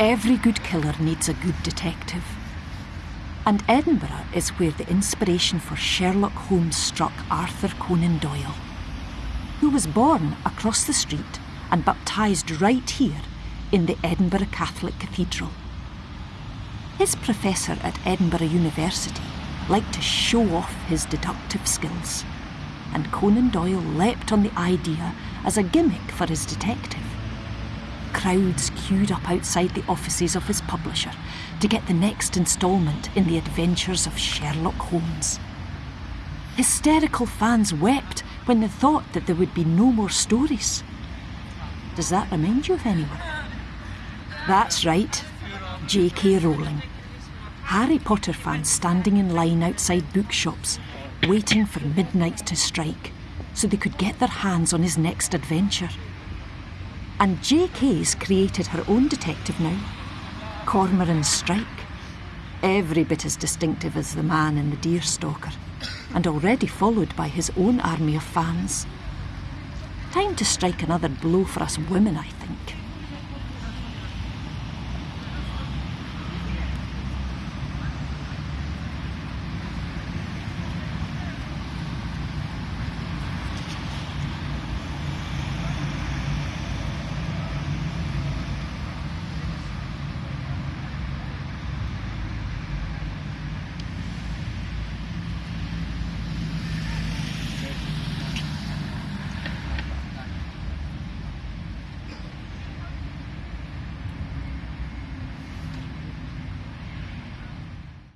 Every good killer needs a good detective. And Edinburgh is where the inspiration for Sherlock Holmes struck Arthur Conan Doyle, who was born across the street and baptised right here in the Edinburgh Catholic Cathedral. His professor at Edinburgh University liked to show off his deductive skills, and Conan Doyle leapt on the idea as a gimmick for his detective. Crowds queued up outside the offices of his publisher to get the next instalment in the adventures of Sherlock Holmes. Hysterical fans wept when they thought that there would be no more stories. Does that remind you of anyone? That's right, J.K. Rowling. Harry Potter fans standing in line outside bookshops, waiting for midnight to strike so they could get their hands on his next adventure. And J.K.'s created her own detective now, Cormoran Strike. Every bit as distinctive as the man in the Deerstalker, and already followed by his own army of fans. Time to strike another blow for us women, I think.